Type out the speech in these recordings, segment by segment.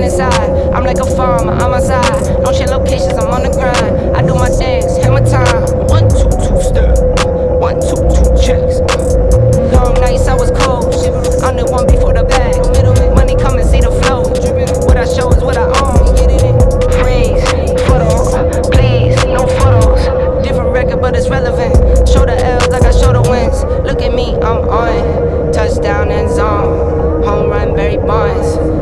gun inside. I'm like a farmer, I'm outside. Don't share locations, I'm on the grind. I do my things, hit my time. One, two, two, step. One, two, two, checks. Long nights, I was cold. I'm the one before the bag. Money come and see the flow. What I show is what I own. Praise, photos, please, no photos. Different record, but it's relevant. Show the L's like I show the wins. Look at me, I'm on. Touchdown and zone. Home run, Barry Bonds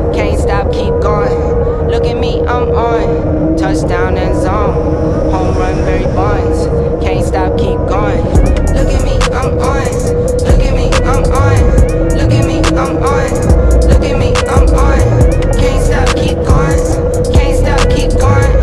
at me, I'm on. Touchdown and zone. Home run, Barry Bonds. Can't stop, keep going. Look at me, I'm on. Look at me, I'm on. Look at me, I'm on. Look at me, I'm on. Can't stop, keep going. Can't stop, keep going.